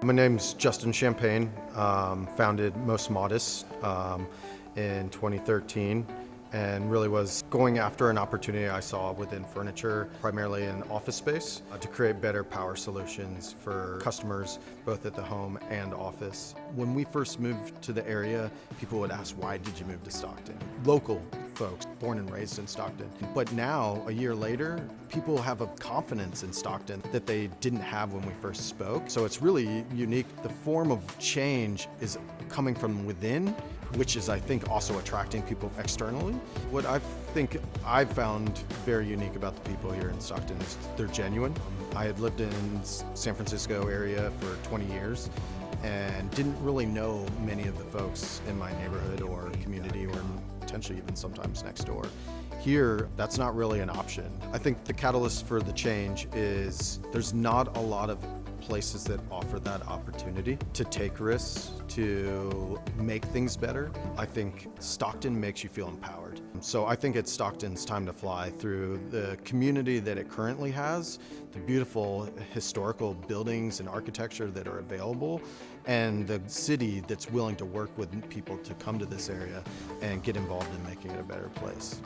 My name's Justin Champagne, um, founded Most Modest um, in 2013 and really was going after an opportunity I saw within furniture, primarily in office space, uh, to create better power solutions for customers both at the home and office. When we first moved to the area, people would ask, why did you move to Stockton? Local folks, born and raised in Stockton. But now, a year later, people have a confidence in Stockton that they didn't have when we first spoke. So it's really unique. The form of change is coming from within which is, I think, also attracting people externally. What I think I've found very unique about the people here in Stockton is they're genuine. I had lived in San Francisco area for 20 years and didn't really know many of the folks in my neighborhood or community or potentially even sometimes next door. Here, that's not really an option. I think the catalyst for the change is there's not a lot of places that offer that opportunity to take risks, to make things better. I think Stockton makes you feel empowered. Um, so I think it's Stockton's time to fly through the community that it currently has, the beautiful historical buildings and architecture that are available, and the city that's willing to work with people to come to this area and get involved in making it a better place.